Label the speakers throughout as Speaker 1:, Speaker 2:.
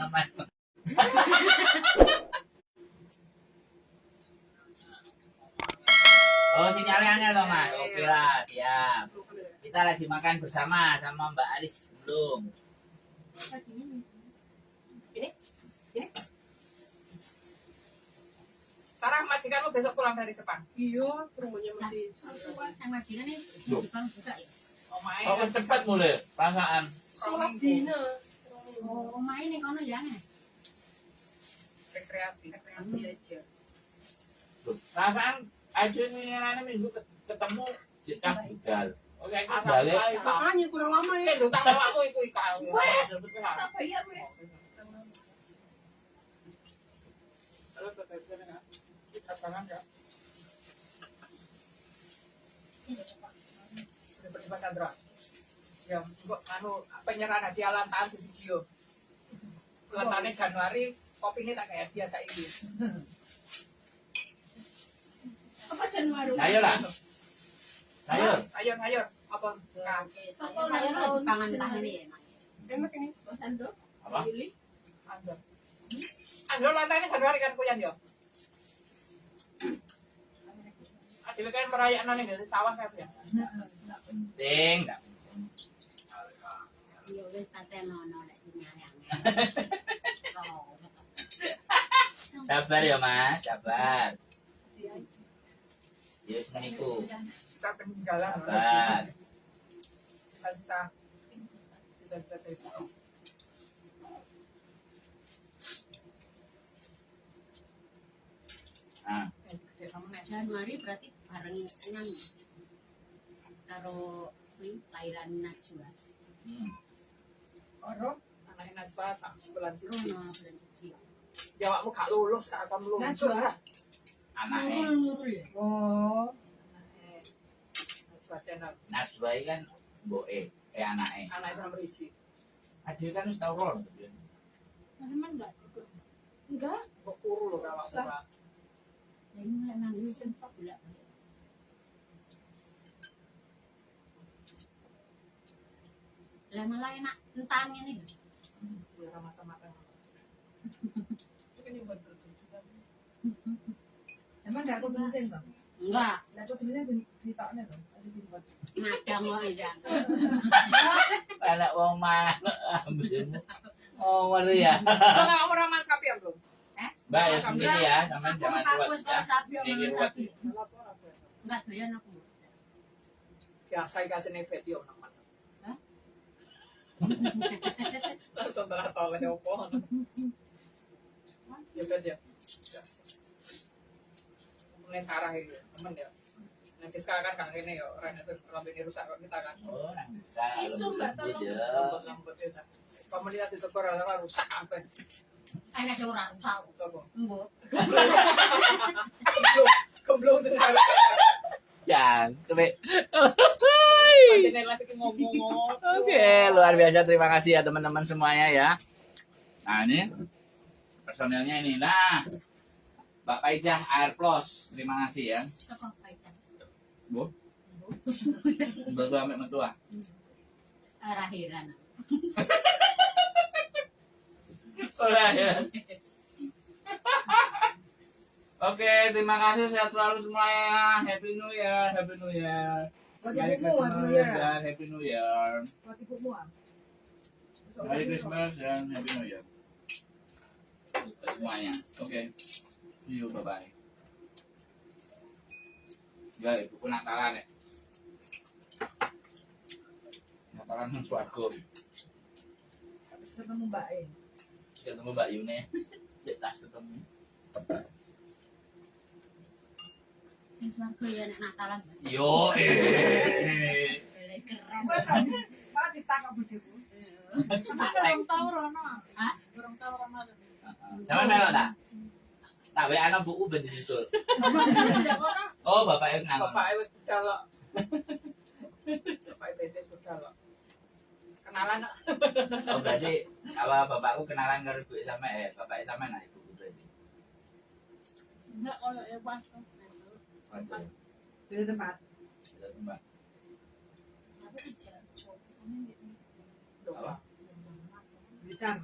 Speaker 1: nama. Oh sinyalnya dong mas. Oke lah siap. Kita lagi makan bersama sama Mbak Aris belum.
Speaker 2: Sarah majikanmu besok pulang dari Jepang.
Speaker 3: Iya, rumahnya masih
Speaker 4: Yang majikan nih. Jepang juga ya.
Speaker 1: Oh
Speaker 2: kan
Speaker 1: cepat mulai perasaan.
Speaker 3: sholat dina.
Speaker 4: Oh, main nih kono ya nih.
Speaker 2: rekreasi.
Speaker 3: Rekreasi aja.
Speaker 1: Perasaan aja nih minggu ketemu Cita Budal. Oke aku balik.
Speaker 3: Makanya kurang lama ya.
Speaker 2: bawa aku.
Speaker 3: Wes. Tak bayar wes.
Speaker 2: Terus terus terus. Kita tangan ya. Sandra. Ya, kok anu penyerahan hadiah lantahan di video. Lantahannya Januari, kopi ini tak kayak biasa ini.
Speaker 3: Apa Januari?
Speaker 1: Ayo lah. Ayo.
Speaker 2: Ayo, ayo. Apa? Kak.
Speaker 4: Oke, saya saya lo Jepangan entah ini ya.
Speaker 3: Enak ini, Mas Ando.
Speaker 2: Andro. Lantainya Januari kan kuyan ya? Kan dari sawah kan ya?
Speaker 4: Iya wis lek.
Speaker 1: Sabar ya mas, sabar.
Speaker 2: Kita peninggalan.
Speaker 1: Sabar.
Speaker 2: Bisa. Bisa bisa bisa.
Speaker 1: Nah,
Speaker 2: kamu nih.
Speaker 4: Januari berarti bareng karo kuwi lahiran Najwa.
Speaker 1: hmm.
Speaker 2: Oro. Anaknya Najwa sak bulan sih.
Speaker 4: Rono bulan suci.
Speaker 2: Jawabmu gak lulus, gak akan lulus.
Speaker 3: Najwa?
Speaker 1: anaknya
Speaker 4: Nurul ya.
Speaker 3: Oh.
Speaker 2: Najwa channel.
Speaker 1: Najwa kan boe, eh anaknya.
Speaker 2: Anak itu nomor hiji.
Speaker 1: Adil kan harus tahu rol.
Speaker 4: Teman enggak?
Speaker 3: Enggak.
Speaker 2: Kok kuru loh kawak
Speaker 4: Ini lek nang sempat bolak Lah malah enak ini.
Speaker 2: Biar mata-mata. Kan.
Speaker 5: Emang gak aku tulisin bang?
Speaker 4: Enggak,
Speaker 5: Lah aku tulisin di ditoknya dong.
Speaker 4: Ya.
Speaker 1: Wong mana ambilmu. Oh, ya.
Speaker 2: Raman sapi ya belum?
Speaker 1: Mbak ya sendiri ya,
Speaker 4: Aku
Speaker 1: jangan
Speaker 4: bagus
Speaker 1: ya.
Speaker 4: kalau sapi
Speaker 1: Ini
Speaker 4: sapi. Enggak doyan aku.
Speaker 2: Biasa dikasih nih video teman.
Speaker 4: Hah?
Speaker 2: Langsung tahu ada apa. Ya kan ya. Mulai sarah itu teman ya. Nanti sekarang kan ini ya orang itu rambut ini rusak kok kita kan.
Speaker 1: Oh, nang bisa.
Speaker 3: Isu, Mbak, tolong.
Speaker 1: ya.
Speaker 2: Lambut itu. Komunitas itu kurang kan rusak apa?
Speaker 4: Enak sing ora. Mbok.
Speaker 1: Ya. Oke, luar biasa. Terima kasih ya teman-teman semuanya ya. Nah ini personelnya ini. Nah, Mbak Paijah Air Plus. Terima kasih ya.
Speaker 4: Paicah?
Speaker 1: Bu. Untuk ambek mentua. Ya. Oke, terima kasih sehat selalu semuanya. Happy New Year, Happy New Year. Merry Christmas
Speaker 5: New Year.
Speaker 1: dan Happy New Year. Merry Christmas dan Happy New Year. Semuanya. Oke. See you, bye bye. Ya, ibu pun Natalan ya. Natalan swarga.
Speaker 5: Habis ketemu Mbak E.
Speaker 1: Ketemu Mbak Yune. Cek tas ketemu.
Speaker 4: Ya nek Natalan.
Speaker 1: Yo, eh.
Speaker 4: Keren.
Speaker 5: Ditangkap bojoku.
Speaker 2: Rono.
Speaker 4: Hah?
Speaker 2: Rono.
Speaker 1: Sama tak? Tak wae ana buku ben disusul. Oh, bapak yang nang.
Speaker 2: Kok. kenalan
Speaker 1: Oh berarti kalau bapakku kenalan karo ibu sama eh bapak sama nah ibu berarti.
Speaker 3: Enggak kalau ya pas.
Speaker 5: Beda tempat.
Speaker 1: itu Mbak.
Speaker 3: Tapi dijar cowoknya
Speaker 1: Apa?
Speaker 5: Blitar.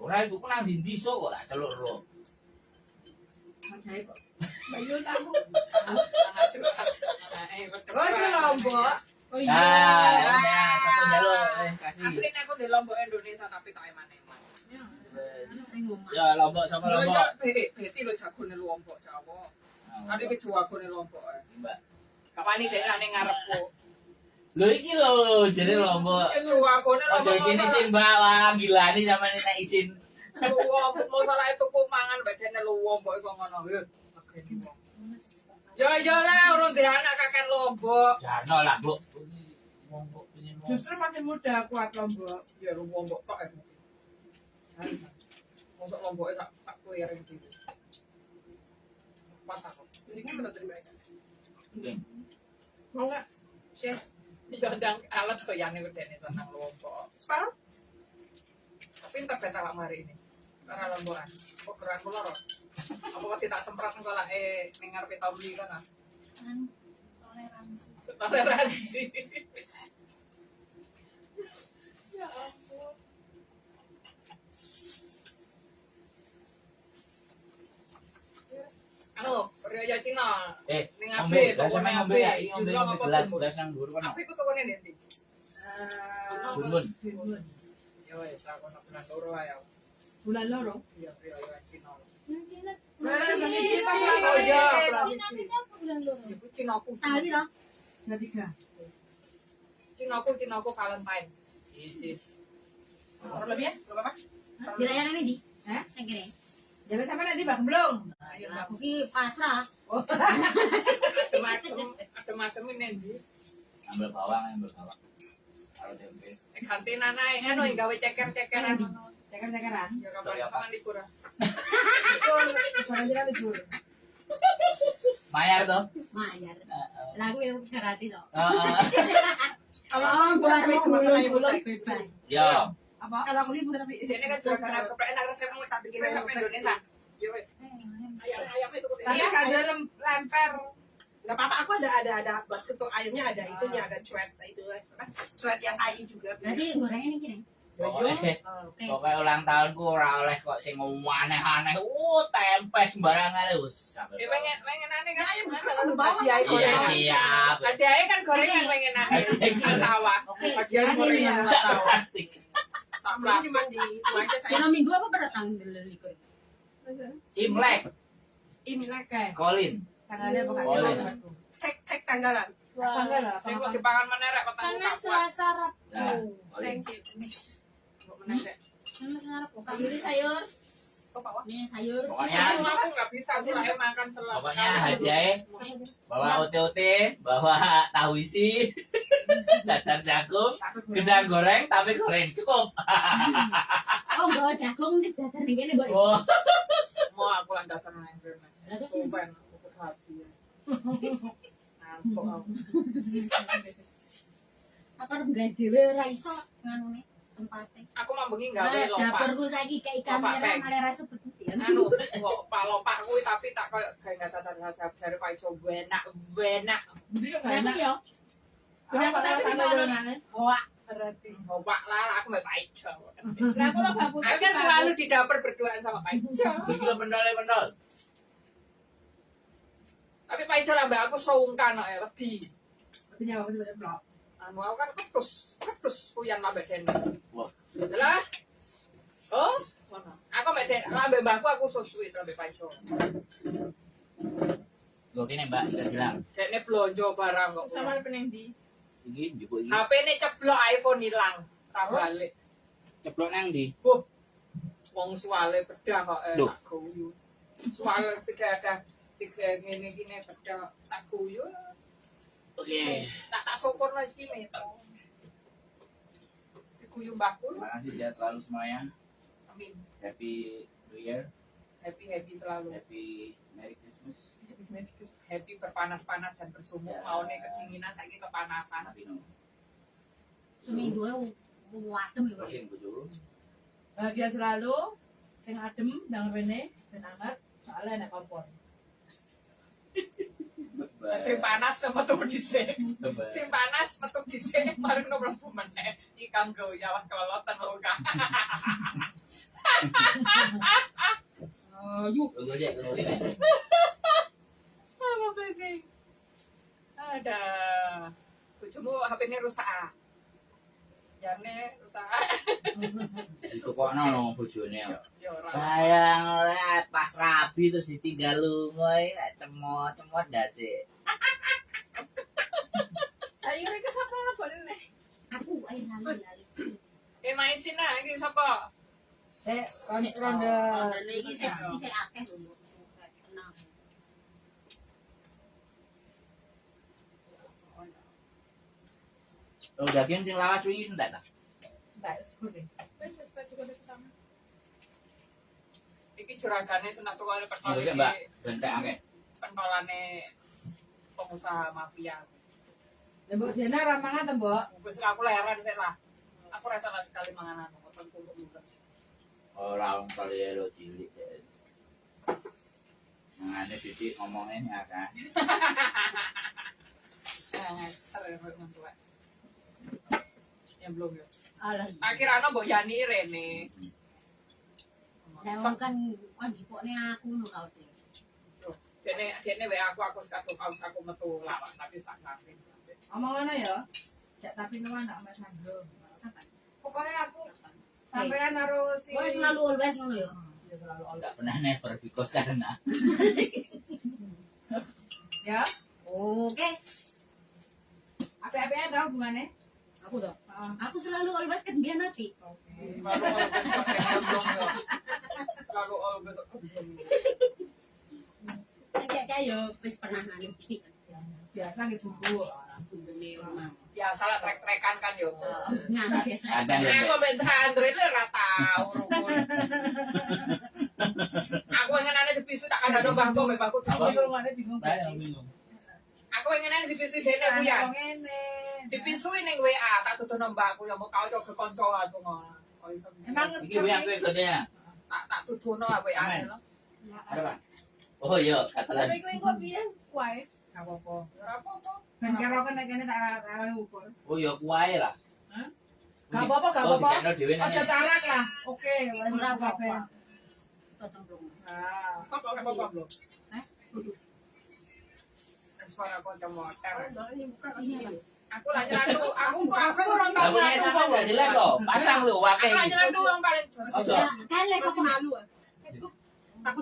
Speaker 1: Ora ibu ku nang ndi sok kok tak celuk ro.
Speaker 5: Macai kok.
Speaker 3: Bayu tahu.
Speaker 5: Oh, itu Lombok.
Speaker 3: Oh
Speaker 1: Ah,
Speaker 3: iya.
Speaker 1: ya, satu jalur eh kasih.
Speaker 2: asli aku di lombok Indonesia tapi tak eman eman
Speaker 1: Ya lombok sama
Speaker 2: lo
Speaker 1: lombok.
Speaker 2: ya beti lo jago nih lombok jawa
Speaker 1: Nah,
Speaker 2: tapi kejuago nih lombok
Speaker 1: Mbak.
Speaker 2: kapan ini dia nane ngarepku
Speaker 1: Lho iki lho jadi lombok. Oh
Speaker 2: lombok
Speaker 1: jadi sini sih Mbak wah gila nih sama nak izin.
Speaker 2: lombok mau salah itu ku mangan badannya lo lombok itu ngono ya ya lah orang dia anak kakek lombok
Speaker 1: Jano lah Bu. Lombok lombok.
Speaker 5: Justru masih muda kuat Lombok.
Speaker 2: ya lu lombok tok ya Masuk lombok tak tak kulirin gitu pas aku
Speaker 3: Mendingan bener terima.
Speaker 1: Oke.
Speaker 3: Mau enggak? Share.
Speaker 2: Jodang alat tuh yang nih tentang lombok
Speaker 3: Separuh?
Speaker 2: tapi entar beta lak hari ini karena lombokan kok gerak kula ro apa kok tidak semprot sekolah eh dengar pita beli kan ah
Speaker 4: Kan toleransi.
Speaker 2: toleransi
Speaker 3: Ya ampun.
Speaker 2: anu Rio Cina
Speaker 1: Eh,
Speaker 2: ning toko
Speaker 1: sama
Speaker 2: ning
Speaker 1: ya, ini ngombe
Speaker 2: apa
Speaker 1: gelas, gelas nang dhuwur kono.
Speaker 2: tapi itu toko ning ndi
Speaker 5: Eh.
Speaker 1: Bunbun.
Speaker 2: yo wis tak loro ae
Speaker 5: Bulan loro.
Speaker 2: iya Rio Cina
Speaker 3: Bulan Cina.
Speaker 5: Bulan
Speaker 3: Cina.
Speaker 5: Cina.
Speaker 3: Cina.
Speaker 5: Cina.
Speaker 2: Oh, iya,
Speaker 3: Cina
Speaker 2: Cina.
Speaker 3: siapa bulan loro?
Speaker 2: Cina ku
Speaker 4: Tali loh.
Speaker 5: Bulan tiga.
Speaker 2: Cina ku Cina ku Valentine isis
Speaker 3: Kurang lebih ya? Apa-apa.
Speaker 4: Dirayakan ini di.
Speaker 5: Hah?
Speaker 4: Saya kira.
Speaker 5: Jalan sampai nanti bang belum.
Speaker 2: ayo
Speaker 4: Aku ki pasrah.
Speaker 2: ada macam ada macam ini ndi
Speaker 1: Ambil bawang, ambil bawang. Taruh tempe.
Speaker 2: Eh, nanai anu yang gawe ceker-cekeran Ya ah.
Speaker 5: Bukan jalan libur.
Speaker 1: Mayar tuh.
Speaker 4: Mayar.
Speaker 1: Heeh.
Speaker 4: Lagu yang karate.
Speaker 1: Heeh.
Speaker 3: Kalau aku
Speaker 4: mau
Speaker 3: masalah ibu
Speaker 4: gulung
Speaker 3: bebas.
Speaker 1: Yo.
Speaker 5: Apa?
Speaker 3: Kalau aku libur tapi
Speaker 2: Ini kan juga karena keplek enak resepmu tak bikin resep Indonesia. Wes. Ayam ayam itu
Speaker 5: Tapi
Speaker 3: Iya,
Speaker 5: kan lem- lemper.
Speaker 3: Enggak apa-apa, aku ada ada ada buat ketuk ayamnya ada itunya, ada cuet itu apa? Cuet yang kayu juga.
Speaker 4: Berarti gorengnya ini kira.
Speaker 1: Pokoknya
Speaker 4: Oke.
Speaker 1: pokoknya ulang tahunku ora oleh kok sing ngomong aneh-aneh. Uh, tempe sembarangan wis. Sampai
Speaker 2: Ya pengen pengen aneh kan.
Speaker 3: Sama bawang.
Speaker 2: hadiah
Speaker 1: Iya siap.
Speaker 2: Hadiahnya kan gorengan pengen aneh. Di sawah.
Speaker 4: Oke.
Speaker 2: Hadiah gorengan
Speaker 1: Sak
Speaker 2: sawah.
Speaker 1: plastik.
Speaker 2: Plastik.
Speaker 3: cuma di itu aja saya.
Speaker 4: Minggu apa berdatang dari likur?
Speaker 1: Imlek,
Speaker 3: Imlek.
Speaker 5: Oke.
Speaker 1: Colin.
Speaker 5: Tanggalnya jalan.
Speaker 3: Cek cek tanggalan.
Speaker 5: Apa enggak lah?
Speaker 2: Sing
Speaker 5: Apa
Speaker 2: kok dipangan kok
Speaker 3: Sana. Selasa Rabu.
Speaker 1: Nah.
Speaker 3: Thank you.
Speaker 2: Kok menerek.
Speaker 3: Selasa Rabu.
Speaker 4: Ini sayur.
Speaker 3: Kok Pak Wak?
Speaker 4: Ini sayur.
Speaker 1: Pokoknya
Speaker 2: Aku aku nggak bisa aku makan
Speaker 1: pokoknya hadiahnya bawa OTOT, bawa tahu isi, dadar jagung, gedang goreng tapi goreng cukup.
Speaker 4: Oh, bawa jagung nih datar nih kene, Boy.
Speaker 1: Oh,
Speaker 2: Mau aku nang kene.
Speaker 4: Lah, terus
Speaker 2: Sumpah aku hati. Ngantuk aku.
Speaker 4: apa enggak dhewe ora iso nganune tempate.
Speaker 2: Aku mau bengi gawe lopak.
Speaker 4: dapurku saiki kayak
Speaker 2: Lopak
Speaker 4: kamera malah ra seperti ya.
Speaker 2: anu palopak kuwi tapi tak koyo gawe data dari Pak Ijo enak enak
Speaker 5: enak.
Speaker 4: yo.
Speaker 5: Kenapa
Speaker 3: Tapi di mana?
Speaker 4: Wah,
Speaker 2: berarti bapak lah aku mbak Pak Ijo
Speaker 3: Lah aku lah babu.
Speaker 2: aku kan selalu di dapur berduaan sama Pak Ijo
Speaker 1: begitu pendol pendol.
Speaker 2: tapi Pak Ijo lah mbak aku sungkan kok ya wedi
Speaker 5: Artinya apa sih blok?
Speaker 2: anu aku kan ketus ketus kuyan lah
Speaker 1: Wah.
Speaker 2: Lah oh mana aku lah mbak mbakku aku susui Pak Ijo
Speaker 1: Gue kene Mbak, kita bilang.
Speaker 2: Dekne blonjo barang kok
Speaker 3: Sama peneng di.
Speaker 1: Iki njupuk iki.
Speaker 2: HP ceblok iPhone hilang ra balik
Speaker 1: Ceplok nang ndi?
Speaker 2: wong suale bedah kok eh, tak guyu. Suale tiga ada tiga ngene gini bedah tak guyu.
Speaker 1: Oke.
Speaker 2: Tak tak syukur lagi meto. Diguyu mbakku.
Speaker 1: Terima kasih sehat selalu semuanya.
Speaker 2: Amin.
Speaker 1: Happy New Year,
Speaker 2: Happy happy selalu.
Speaker 1: Happy Merry Christmas,
Speaker 2: Happy berpanas-panas dan bersumuk.
Speaker 1: Ya.
Speaker 2: Mau nih kedinginan saiki kepanasan.
Speaker 1: Happy New
Speaker 4: seminggu wadem lho.
Speaker 1: Sing bojoku.
Speaker 5: Bahagia selalu, sing adem, nang rene, ben anget, soalnya enak kompor.
Speaker 2: Sing panas sama metu dhisik. Sing panas metu dhisik marung no mlebu meneh. Iki kanggo kelolotan lho Kak yuk.
Speaker 1: Tunggu aja, tunggu aja.
Speaker 2: Apa baby? Ada. Bojomu HP-ne rusak ah. Jane rusak.
Speaker 1: Ditukokno no bojone.
Speaker 2: Ya ora.
Speaker 1: Bayang ora rabi terus ditinggal lunga ya cemot-cemot dasi.
Speaker 3: Sayur itu sama apa nih?
Speaker 4: Aku ae lali lali.
Speaker 2: Eh maisin ah iki sapa?
Speaker 5: Eh, ronde, ronde.
Speaker 4: Ronde iki sik sik akeh lho. Tenang.
Speaker 1: Oh, daging sing lawas wingi entek ta?
Speaker 5: Enggak, cukup deh.
Speaker 2: Wis wis baju kode pertama. Iki juragane senang tuh kali
Speaker 1: Oh, iya, Mbak. Bentek akeh.
Speaker 2: pentolane pengusaha mafia.
Speaker 5: Ya, Mbak Diana ramangan tuh, Mbak.
Speaker 2: Wis aku leren sih lah. Aku rasa lah sekali manganan ngoten kulo juga.
Speaker 1: Ora wong kali lo cilik. Mangane titik ngomongin ya kan.
Speaker 2: Nah, sare mentua. Yang belum ya.
Speaker 4: Alah.
Speaker 2: Akhirnya mbok Yani Rene.
Speaker 4: Lah wong kan kon jipokne aku ngono kau te.
Speaker 2: Dene dene wae aku aku sekadung kaos aku metu lawak tapi tak ngerti.
Speaker 5: Omongannya ya. Cak tapi nuan nak mas Sandro. Pokoknya aku sampean naruh si
Speaker 4: Kowe selalu always ngono ya.
Speaker 5: Ya, selalu.
Speaker 1: Enggak pernah never because karena
Speaker 5: Ya,
Speaker 4: Oke.
Speaker 5: apa-apanya tahu hubungannya?
Speaker 4: Aku toh.
Speaker 5: Ah,
Speaker 4: Aku selalu always biar napi.
Speaker 5: Oke.
Speaker 2: Selalu always ya.
Speaker 4: Kayak wis pernah.
Speaker 5: Biasa gitu bu.
Speaker 2: Biasa lah trek-trekan kan yo.
Speaker 4: Biasa.
Speaker 2: Nah,
Speaker 1: ya.
Speaker 2: aku minta Andre lu ora tau rukun. Aku pengen ana dipisu tak ada mbak mbahku.
Speaker 5: Aku ada bingung.
Speaker 1: Yang.
Speaker 2: Aku pengen ana dipisu dene ku ya.
Speaker 5: Ngene.
Speaker 2: Dipisui ning WA tak tutuno mbakku ya mau kau coba konco aku ngono.
Speaker 5: Emang
Speaker 1: Iki yang kowe kodenya.
Speaker 2: tak tak tutuno WA
Speaker 1: Amen.
Speaker 2: lo.
Speaker 1: Ada Pak? Oh iya, kata lagi.
Speaker 3: Tapi gue kok biar kuai.
Speaker 2: Gak apa-apa. Ora apa-apa.
Speaker 5: Ben karo kan nek kene tak arah ukur.
Speaker 1: Oh iya kuwae lah.
Speaker 2: Hah?
Speaker 5: Gak apa-apa, gak
Speaker 1: Oh,
Speaker 5: apa-apa.
Speaker 1: dikekno dhewe nang.
Speaker 5: Ojo tarak lah. Oke,
Speaker 4: Ora
Speaker 5: ora
Speaker 4: apa-apa.
Speaker 5: apa-apa.
Speaker 4: Totong
Speaker 5: Ah,
Speaker 2: Kok gak apa-apa belum?
Speaker 4: Hah?
Speaker 2: Suara konco motor.
Speaker 3: Ini buka
Speaker 4: Ini apa?
Speaker 2: Aku lah. Aku aku orang
Speaker 1: Aku nek
Speaker 2: nyelandu.
Speaker 1: sama gak jelas kok. Pasang lu wae.
Speaker 2: Aku lah nyelandu yang paling
Speaker 1: Ojo.
Speaker 4: Kan kok
Speaker 3: malu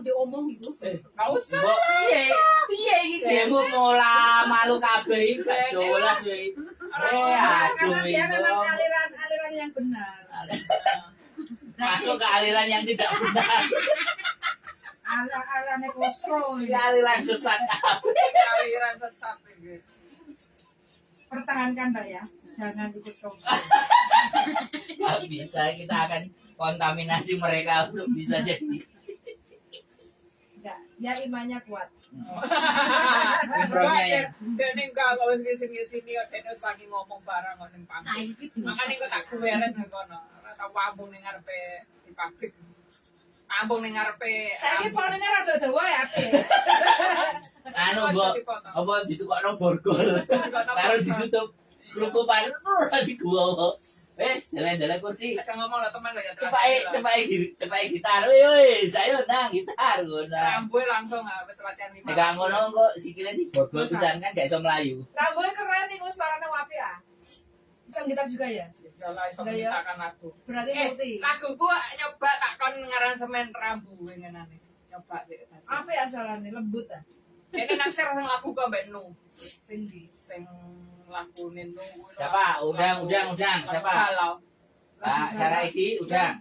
Speaker 3: diomong gitu.
Speaker 2: Gak usah.
Speaker 1: Mbok piye? Piye iki demo mola malu kabeh iki gak jelas iki. Eh, aduh
Speaker 3: Karena dia memang
Speaker 1: ibu.
Speaker 3: aliran aliran yang benar.
Speaker 1: Masuk ke aliran yang tidak benar.
Speaker 5: kosro
Speaker 1: ini. aliran sesat.
Speaker 2: Aliran sesat.
Speaker 5: Pertahankan Mbak ya. Jangan ikut kosro.
Speaker 1: Gak bisa kita akan kontaminasi mereka untuk bisa jadi
Speaker 5: Enggak, dia imannya kuat.
Speaker 1: ya.
Speaker 2: Dan enggak kalau sini sini ya dan wani ngomong barang ning pabrik.
Speaker 4: saiki
Speaker 2: Makanya kok tak kono. Ora tau ambung ning ngarepe di pabrik. Ambung ning ngarepe.
Speaker 5: Saya ini polanya rada dawa ya, Pi.
Speaker 1: Anu mbok apa ditukokno borgol karo ditutup kerukupan ora diguwa. Wes, dalan-dalan kursi.
Speaker 2: Aja ngomong lah teman lo ya.
Speaker 1: Cepake cepake cepake gitar. Woi woi, saya nang gitar ngono.
Speaker 2: Rambu langsung ah wis latihan lima.
Speaker 1: Nek ngono kok sikile di borgol pisan kan gak iso mlayu.
Speaker 5: Rambutnya keren nih, gue suaranya wapi ya. Bisa gitar juga ya?
Speaker 2: Jalan iso
Speaker 5: ya.
Speaker 2: mintakan lagu.
Speaker 5: Berarti
Speaker 2: Eh,
Speaker 5: ngerti.
Speaker 2: laguku nyoba tak kon ngaransemen rambu ngenane. Nyoba sih.
Speaker 5: Apa ya soalnya lembut ah.
Speaker 2: Ini naksir sing lagu kok mbak Nu.
Speaker 5: Sing di.
Speaker 2: Sing lagu Nu.
Speaker 1: Siapa? Udang, udang, udang. Siapa?
Speaker 2: Galau.
Speaker 1: Pak Saraiki udang.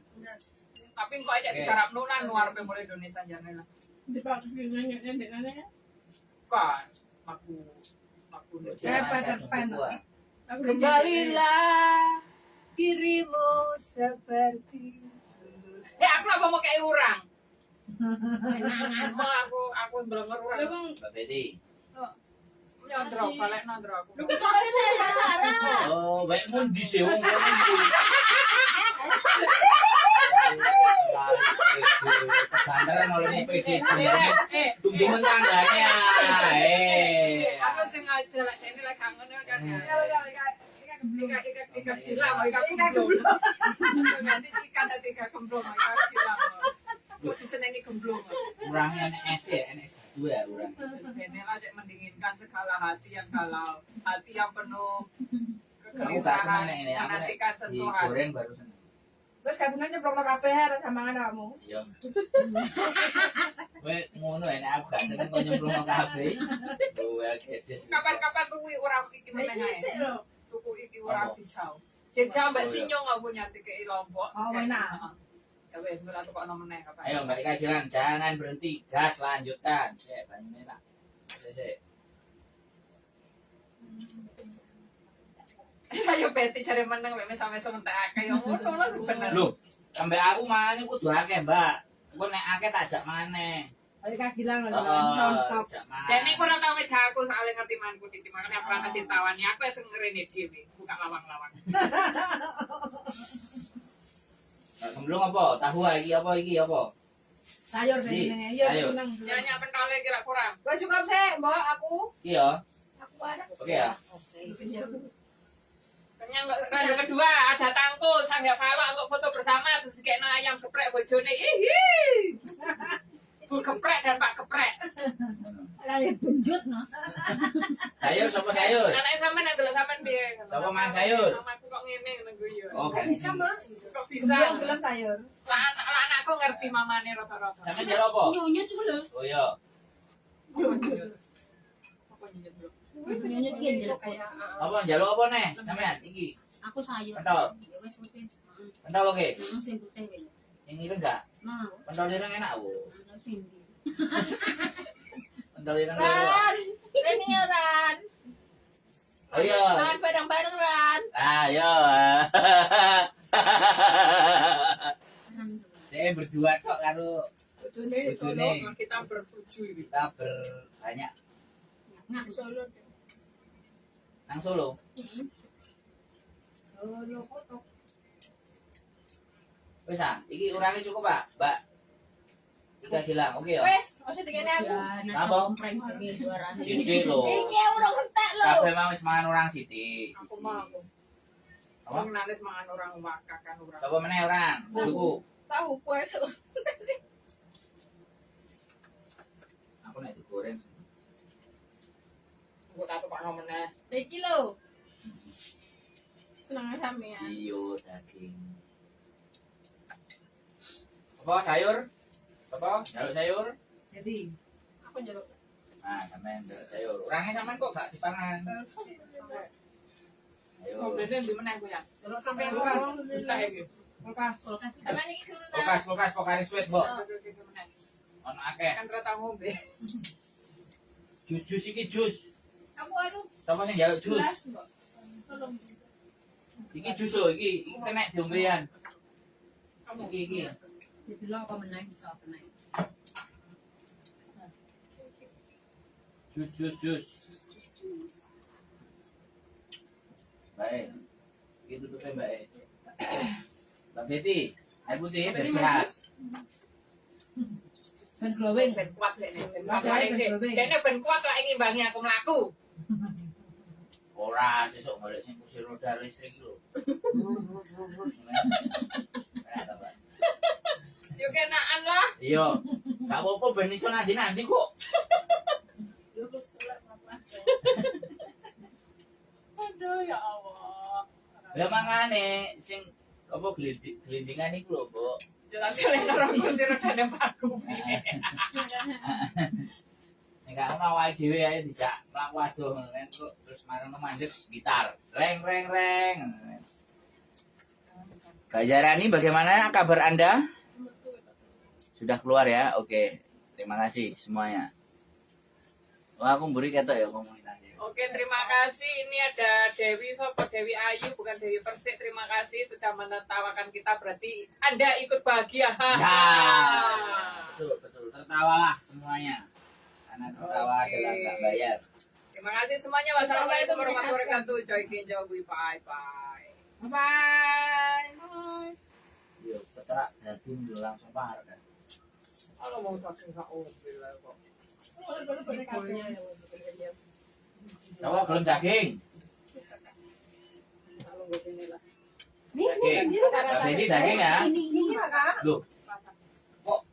Speaker 2: Tapi kok aja
Speaker 1: Oke.
Speaker 2: digarap Nu nan luar pe mulai Indonesia jane lah.
Speaker 3: Dipakai nyanyi-nyanyi.
Speaker 2: Kan lagu lagu Nu.
Speaker 5: Kayak Peter Pan.
Speaker 2: Kembalilah dirimu seperti dulu. Eh aku apa mau kayak orang? Emang aku aku belengar orang.
Speaker 3: Memang
Speaker 1: Mbak Betty.
Speaker 2: Nyondro, balik aku.
Speaker 3: Lu Sarah.
Speaker 1: Oh, baik sih wong kono iki. Pesantren mulai PD.
Speaker 2: Eh, eh,
Speaker 1: Tunggu tangganya. Eh.
Speaker 2: Aku sengaja lah, ini lah kangen kan ya.
Speaker 3: Kalau kalau kalau
Speaker 2: Ika ika ika gila, mau ika
Speaker 3: Ika
Speaker 2: gemblong. Nanti ikan atau ika gemblong, mau ika gila. Kok disenengi gemblong.
Speaker 1: Kurangnya NS ya, NS dua kurang.
Speaker 2: Lah cek mendinginkan segala hati yang galau, hati yang penuh kegelisahan, menantikan sentuhan.
Speaker 1: digoreng baru
Speaker 3: Terus nyeblok lo kafe ya sambangan kamu.
Speaker 1: Iya. Kowe ngono ya, nek aku gak seneng kok nyemplung kabeh. Kedes.
Speaker 2: Kapan-kapan tuwi orang iki meneng ae.
Speaker 3: lo.
Speaker 2: Tuku iki orang dijau. Dijau mbak sinyo nggak punya tiket lombok.
Speaker 5: Oh, enak.
Speaker 2: Ya wes, gue tak tukok nomor kapan.
Speaker 1: Ayo Mbak Ika Jilan, jangan berhenti, gas lanjutkan. Sik, banyune tak. Sik,
Speaker 2: Ayo beti cari meneng, mek sampai sementara kayak ngono lah sebenarnya.
Speaker 1: Lho, sampe aku mangan kudu akeh, Mbak. Engko nek akeh tak jak maneh.
Speaker 5: Ayo kak gilang lho,
Speaker 1: Heeh.
Speaker 5: non stop.
Speaker 2: Dan tahu ngeja aku soalnya ngerti manku titi makanya aku pernah ditawani aku yang ngerene dhewe buka lawang-lawang.
Speaker 1: Gemblong apa? Tahu iki apa iki apa?
Speaker 5: Sayur jenenge. Iya,
Speaker 2: pentole kira kurang.
Speaker 3: Gue suka sih, mbak aku.
Speaker 1: Iki ya.
Speaker 3: Aku ada.
Speaker 1: Oke ya.
Speaker 2: Kenyang kok randu kedua ada tangku sanggah falak untuk foto bersama terus kayak ayam geprek bojone. Ihi. Bu geprek dan Pak geprek.
Speaker 4: Lali benjut no.
Speaker 1: Sayur sapa sayur?
Speaker 2: Anaknya sampean yang dulu sampean piye?
Speaker 1: Sapa mangan sayur?
Speaker 2: Mamaku kok ngene ngono guyu.
Speaker 1: Oh,
Speaker 3: Kan bisa mah.
Speaker 2: Kok bisa?
Speaker 5: Gemblong gelem sayur.
Speaker 2: Lah anak lah anakku ngerti mamane rata-rata.
Speaker 1: Sampe jero apa?
Speaker 4: Nyunyut lho.
Speaker 1: Oh iya.
Speaker 2: Apa nyunyut
Speaker 4: ki
Speaker 3: Itu kayak.
Speaker 1: Apa njaluk apa neh? Sampean iki.
Speaker 4: Aku sayur.
Speaker 1: Pentol.
Speaker 4: Ya wis putih.
Speaker 1: Pentol oke.
Speaker 4: Sing putih wae.
Speaker 1: Yang ini enggak?
Speaker 4: Mau.
Speaker 1: Pentol ireng enak,
Speaker 4: sing ndi.
Speaker 1: Pentol ireng enak.
Speaker 3: Ini ya Ran.
Speaker 1: Oh iya.
Speaker 3: Makan bareng-bareng Ran.
Speaker 1: Ah, iya.
Speaker 4: Alhamdulillah.
Speaker 1: Saya berdua kok karo
Speaker 2: Bojone kita bertujuh ini.
Speaker 1: kita berbanyak
Speaker 4: Nah,
Speaker 3: Solo.
Speaker 1: Nang Solo.
Speaker 3: Solo kotok.
Speaker 1: Wis ah, iki urangnya cukup, Pak. Mbak. Tiga hilang. Oke ya.
Speaker 3: Wes, masih tinggalnya aku.
Speaker 4: ya
Speaker 1: Apa? Sithik lho.
Speaker 3: Ini orang entek lo.
Speaker 1: Kabeh mau wis mangan orang sithik.
Speaker 2: Aku mau aku. Aku nalis mangan orang wakak kan orang.
Speaker 1: Coba meneh orang. Tuku.
Speaker 3: Tahu puas.
Speaker 1: Aku nek digoreng.
Speaker 2: Aku tak tukok nomor
Speaker 3: Iki lo. Senang sampean.
Speaker 1: Iyo daging. Apa sayur? Apa? Jaluk sayur?
Speaker 5: Jadi,
Speaker 3: Aku njaluk.
Speaker 1: Nah, sampean jaluk sayur. Orangnya sampean kok gak dipangan. Ayo.
Speaker 2: Mobilnya di mana aku ya?
Speaker 5: Sampai kulkas,
Speaker 2: orang bisa ya gitu.
Speaker 5: kulkas.
Speaker 4: Kulkas.
Speaker 3: Sampean iki dulu ta.
Speaker 1: Kulkas, kulkas, Mbok.
Speaker 2: Gitu mana?
Speaker 1: Ono akeh.
Speaker 2: Kan rata ngombe.
Speaker 1: Jus-jus iki jaluk jus?
Speaker 3: Gelas, Mbak. Tolong.
Speaker 1: Iki jus lho, iki iki kena diombean.
Speaker 2: Kamu
Speaker 1: Iki iki.
Speaker 4: Jadi lo apa menang bisa apa menang.
Speaker 1: Jus jus jus. Baik. Iki tutupnya baik. Mbak Betty, air putih biar sehat.
Speaker 5: Ben glowing.
Speaker 2: ben kuat lek nek. Ben kuat
Speaker 5: Wajahnya
Speaker 2: lek
Speaker 5: ben
Speaker 2: nek.
Speaker 5: glowing.
Speaker 2: Dene ben kuat lek ngimbangi aku mlaku.
Speaker 1: Ora sesuk golek sing kursi roda listrik lho.
Speaker 2: Yo kenaan lah.
Speaker 1: Iya. Gak apa-apa ben iso nanti-nanti kok.
Speaker 3: Yo wis.
Speaker 2: Aduh ya Allah.
Speaker 1: Ya mangane sing apa glindingan iku lho, Mbok.
Speaker 2: Jelas kalian orang kursi roda dan paku.
Speaker 1: Nek gak ono awake dhewe ae dijak mlaku adoh ngono kan terus marang mandek gitar. Reng reng reng. Mbak Jarani bagaimana kabar Anda? Sudah keluar ya? Oke. Terima kasih semuanya. Wah, aku mburi ketok ya komunitasnya.
Speaker 2: Oke, terima kasih. Ini ada Dewi Sopo, Dewi Ayu, bukan Dewi Persik. Terima kasih sudah menertawakan kita. Berarti Anda ikut bahagia.
Speaker 1: Ya, betul betul. Tertawalah semuanya. Tertawa bayar.
Speaker 2: Terima kasih semuanya. Wassalamualaikum warahmatullahi wabarakatuh. Joy Kinjawi. Bye bye.
Speaker 5: Bye.
Speaker 1: Yo, petra daging langsung parah kan.
Speaker 2: Kalau mau tak nggak mobil kok.
Speaker 1: Coba belum daging.
Speaker 2: Kalau ini
Speaker 1: Daging.
Speaker 3: ini
Speaker 1: daging ya.
Speaker 4: Ini.
Speaker 1: Loh,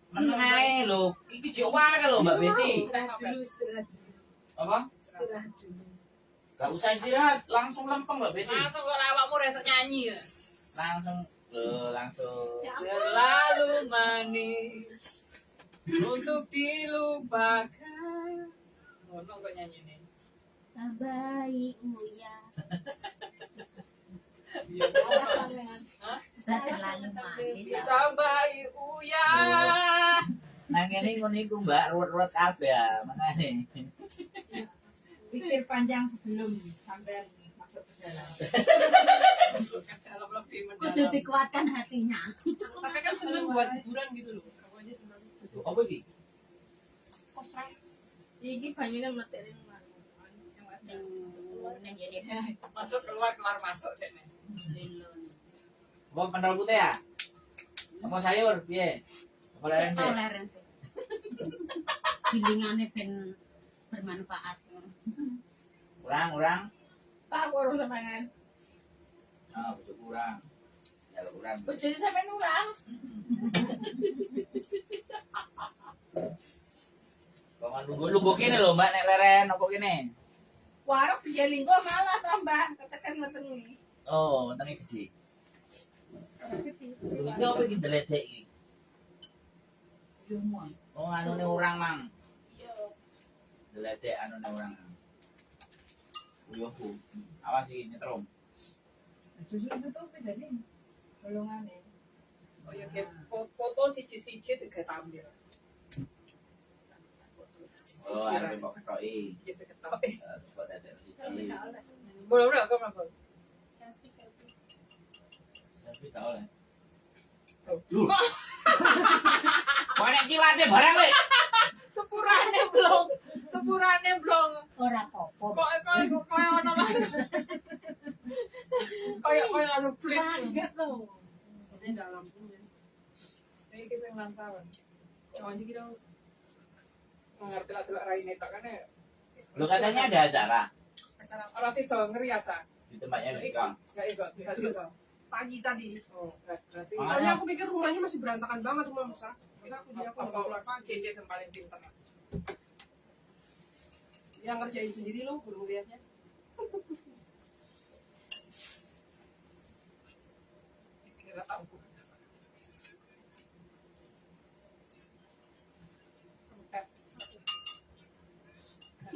Speaker 1: kok meneng ae lho. Iki jek wae lho Mbak Betty.
Speaker 2: Dulu, istirahat dulu.
Speaker 1: Apa?
Speaker 2: Istirahat dulu.
Speaker 1: Gak usah istirahat, langsung lempeng Mbak Betty.
Speaker 2: Langsung kalau awakmu resok nyanyi ya.
Speaker 1: Langsung lho, langsung.
Speaker 2: Terlalu manis untuk dilupakan. Ngono kok nyanyi nih.
Speaker 4: Tabaikmu ya.
Speaker 2: Iya,
Speaker 4: Udah terlalu manis.
Speaker 2: Ditambahi uya.
Speaker 1: Nah ngene ngono iku Mbak, ruwet-ruwet kabeh ya, makane.
Speaker 5: Pikir panjang sebelum sampai masuk ke dalam.
Speaker 4: Kudu dikuatkan hatinya.
Speaker 3: Tapi kan seneng buat hiburan gitu loh.
Speaker 1: Apa iki?
Speaker 5: Kosong. Iki banyune materi yang
Speaker 4: jadi
Speaker 2: Masuk keluar keluar masuk deh.
Speaker 1: Apa kental putih ya? Apa sayur? Piye? Apa leren sih?
Speaker 4: toleransi. Gilingannya ben bermanfaat.
Speaker 1: Kurang, kurang.
Speaker 5: tak urus semangan.
Speaker 1: Ah, butuh kurang. Ya kurang.
Speaker 5: Bojone sampe nurang.
Speaker 1: Kok nunggu nunggu kene lho Mbak nek leren apa kene?
Speaker 5: Warok biaya linggo malah tambah katakan metengi.
Speaker 1: Oh, wetenge gede. Iki apa iki deledek iki?
Speaker 5: Lumon.
Speaker 1: Oh, anune urang, Mang.
Speaker 5: Yo.
Speaker 1: Deledek anune urang. Yo, Bu. Awas iki nyetrum.
Speaker 5: Justru itu tuh bedanya golongannya.
Speaker 2: Oh ya kayak fo- foto siji-siji tiga tampil.
Speaker 1: Oh, arep kok ketoki.
Speaker 2: Gitu ketok. Eh,
Speaker 1: Eh, Kok dadek siji.
Speaker 2: Boleh boleh kok apa?
Speaker 1: Selfie tak oleh. Kok nek kilate barang le.
Speaker 2: Sepurane blong. Sepurane blong.
Speaker 4: Ora apa-apa.
Speaker 2: Kok kok kok kayak ono lah. Kayak kayak langsung blitz.
Speaker 5: Kaget loh.
Speaker 3: Soalnya dalam pun.
Speaker 2: Ini kita yang lantaran.
Speaker 3: Aja kita
Speaker 2: Mengerti lah delok raine tok kan ya.
Speaker 1: Lu katanya ada acara
Speaker 3: acara
Speaker 2: Ora sido ngeriasa.
Speaker 1: di tempatnya di Kang.
Speaker 2: Enggak ikut, enggak sido.
Speaker 3: Pagi tadi.
Speaker 2: Oh, berarti.
Speaker 3: Soalnya aku pikir rumahnya masih berantakan banget rumah Musa. Maka aku jadi aku nggak mau keluar pagi.
Speaker 2: Cici yang paling pintar.
Speaker 3: Yang ngerjain sendiri loh, belum lihatnya.
Speaker 2: Kira aku.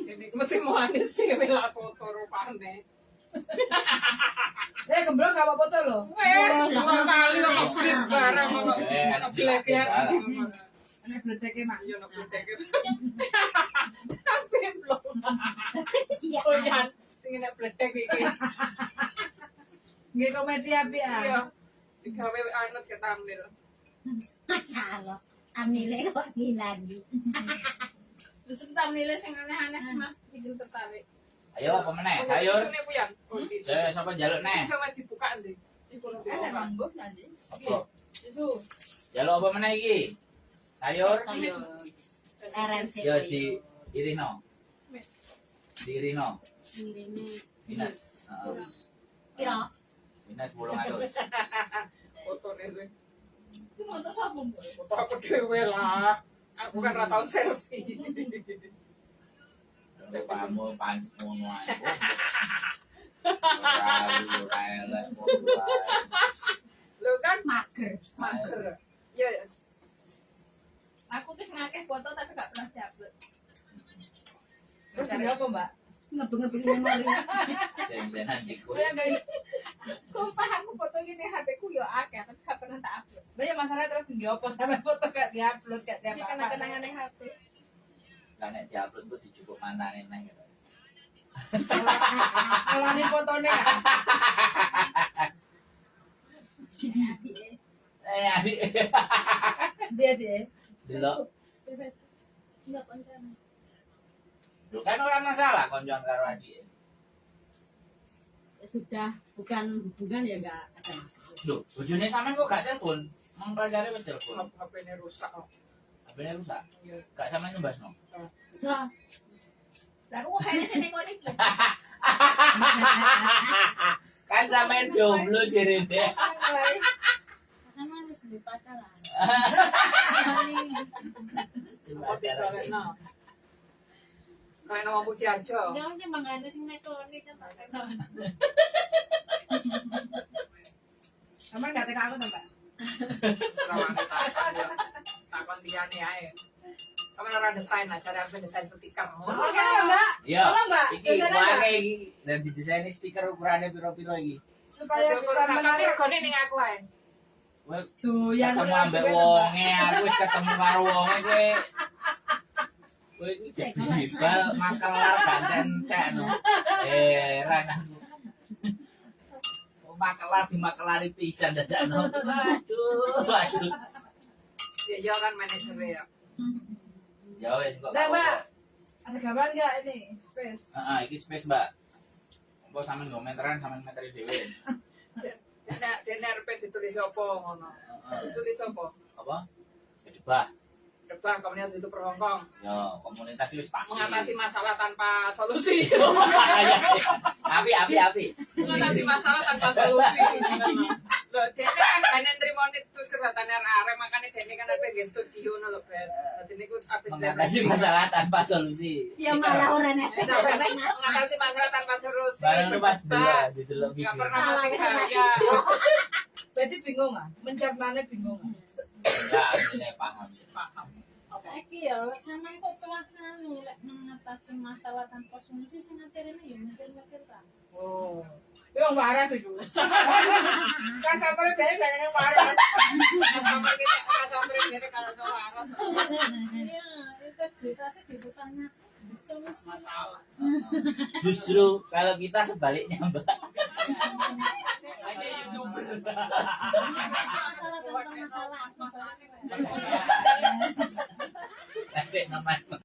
Speaker 2: Ini mesti manis sih lah foto rupane.
Speaker 5: Eh keblok gak apa-apa tuh loh.
Speaker 2: Wes, dua kali kok beli barang ono
Speaker 1: Eh,
Speaker 2: ono bleker.
Speaker 5: Ini bledeke mak.
Speaker 2: Iya ono bleker. Tapi belum.
Speaker 4: Iya.
Speaker 2: Oh ya, sing enak bledek iki.
Speaker 5: Nggih komedi api
Speaker 2: Iya.
Speaker 5: ah.
Speaker 2: Digawe anut ke thumbnail.
Speaker 4: Masya Allah. Amnile kok lagi.
Speaker 5: Terus entah nilai yang aneh-aneh mas bikin tertarik.
Speaker 1: Ayo apa meneh? Sayur.
Speaker 2: Sini puyan. Oh, iki.
Speaker 1: Saya sapa jaluk neh?
Speaker 2: Sing wis dibuka ndi? Iku
Speaker 5: manggung nanti. Susu.
Speaker 1: Jaluk apa meneh iki? Sayur.
Speaker 4: Toyo. RMC.
Speaker 1: Ya di Irino. Di Irino.
Speaker 4: Ini.
Speaker 1: Dinas. Heeh. Dinas alus.
Speaker 2: Fotone kuwi.
Speaker 5: Itu mau tuh sapa?
Speaker 2: Foto aku dhewe lah. Aku kan ora tau selfie.
Speaker 1: Kamu panci ngono ae. Ora lu ora elek foto ae.
Speaker 2: Lho kan
Speaker 4: Mager.
Speaker 2: mager. Iya, ya.
Speaker 5: Aku tuh ngakeh foto tapi gak pernah diupload.
Speaker 2: Terus ini
Speaker 5: apa mbak?
Speaker 4: Ngebeng-ngebeng memori.
Speaker 5: Ya guys. Sumpah aku foto gini HP ku yo akeh tapi gak pernah tak upload. Banyak masalah terus di apa sampai foto gak diupload gak
Speaker 2: Iya,
Speaker 5: tiap
Speaker 4: Ini
Speaker 5: apa.
Speaker 4: kenang-kenangan
Speaker 5: yang HP.
Speaker 1: Lah nek diupload kok dijupuk mantane nang.
Speaker 5: Kalau ini fotonya.
Speaker 1: Eh adik.
Speaker 5: Dia deh.
Speaker 1: Delok.
Speaker 4: Enggak konten.
Speaker 1: Loh, kan orang masalah konjon karo adik.
Speaker 4: Ya sudah bukan hubungan ya enggak ada masalah
Speaker 1: Loh, bojone sampean kok gak telepon? Mang pelajare wis telepon.
Speaker 2: HP ini rusak kok.
Speaker 1: HP-ne rusak.
Speaker 2: Iya.
Speaker 1: Gak sampean nyembasno.
Speaker 4: Sudah.
Speaker 5: Lah aku kayaknya sini kok iki.
Speaker 1: kan sampean jomblo jere deh.
Speaker 4: karena harus beli pacaran
Speaker 2: no? Kalian mau puji aja.
Speaker 4: jangan nggak ada sing nekoni kan
Speaker 5: Sama enggak teka aku tambah.
Speaker 2: Serawan takon ya. Takon diane ae. Kamu ora desain lah, cari apa desain stiker.
Speaker 5: Oke, Mbak. Tolong, Mbak.
Speaker 1: Iki wae iki dan didesain stiker ukurannya piro-piro iki.
Speaker 5: Supaya bisa
Speaker 2: Tapi
Speaker 5: menarik.
Speaker 2: regane ning aku ae.
Speaker 1: Kowe
Speaker 5: Tuh, yang
Speaker 1: ketemu ambek wonge, aku wis ketemu karo wonge kowe. Kowe iki jadi bal makelar gak entek no. Heran aku. Oh, Makelar di makelari pisan dadakno. Waduh, waduh.
Speaker 2: Ya yo kan manajer ya.
Speaker 1: Ya wis kok.
Speaker 5: Nah, Mbak. Ada gambar nggak ini? Space.
Speaker 1: Heeh, iki space, Mbak. Mbok sampean nggo meteran sampean meteri dhewe.
Speaker 2: Dene dene RP ditulis apa ngono. Ditulis apa?
Speaker 1: Apa? Jadi bah.
Speaker 2: Depan komunitas itu Hongkong
Speaker 1: Yo, komunitas wis pasti.
Speaker 2: mengatasi masalah tanpa solusi.
Speaker 1: Iya, iya. Api, api, api.
Speaker 2: mengatasi masalah tanpa solusi. Loh, dene arek makanya dene kan apa di studio no lho Ben. Dadi niku apa
Speaker 1: Mengatasi masalah tanpa solusi.
Speaker 4: ya malah orang nek
Speaker 2: mengatasi masalah tanpa solusi.
Speaker 1: Barang pas video.
Speaker 2: pernah mati.
Speaker 5: Berarti bingung nggak? Mencernanya bingung nggak?
Speaker 1: Enggak, paham.
Speaker 2: Paham.
Speaker 4: Saiki ya sampean kok pelaksana lek mengatasi masalah tanpa solusi sing ngatirine ya mikir-mikir ta
Speaker 5: Oh. Marah sih dulu. Kan marah.
Speaker 2: Customer kita, customer kita kalau harus
Speaker 4: iya integritasnya
Speaker 2: masalah.
Speaker 1: Justru kalau kita sebaliknya, Mbak.
Speaker 4: masalah tanpa masalah
Speaker 2: Masalah.